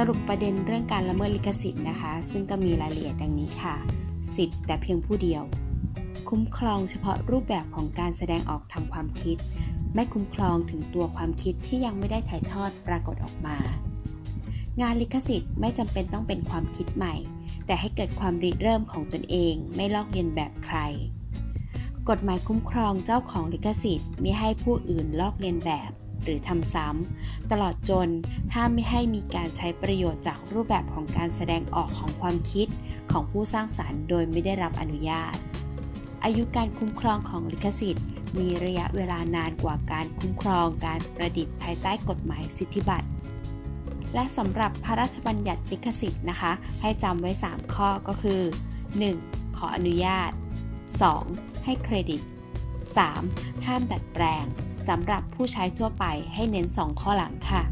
สรุปประเด็นเรื่องการละเมิดลิขสิทธิ์นะคะ ซึ่งก็มีรายละเอียดดังนี้ค่ะ สิทธิ์แต่เพียงผู้เดียว คุ้มครองเฉพาะรูปแบบของการแสดงออกทางความคิด ไม่คุ้มครองถึงตัวความคิดที่ยังไม่ได้ถ่ายทอดปรากฏออกมา งานลิขสิทธิ์ไม่จำเป็นต้องเป็นความคิดใหม่ แต่ให้เกิดความริเริ่มของตนเอง ไม่ลอกเลียนแบบใคร กฎหมายคุ้มครองเจ้าของลิขสิทธิ์ไม่ให้ผู้อื่นลอกเลียนแบบ หรือทำซ้ำตลอดจนห้ามไม่ให้มีการใช้ประโยชน์จากรูปแบบของการแสดงออกของความคิดของผู้สร้างสารรค์โดยไม่ได้รับอนุญาต อายุการคุ้มครองของลิขสิทธิ์ มีระยะเวลานานกว่าการคุ้มครองการประดิษฐ์ภายใต้กฎหมายสิทธิบัตรและสำหรับพระราชบัญญัติลิขสิทธิ์นะคะ ให้จำไว้ 3 ข้อก็คือ 1. ขออนุญาต 2. ให้เครดิต 3. ห้ามดัดแปลง สำหรับผู้ใช้ทั่วไปให้เน้น 2 ข้อหลังค่ะ